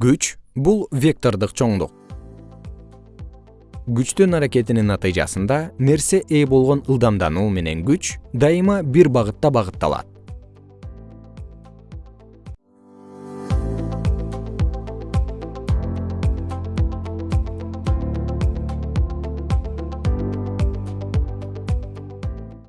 күч бул вектордук чоңдук. Күчтүн аракетинин натыйжасында нерсе ээ болгон ылдамдануу менен күч дайыма бир багытта багытталат.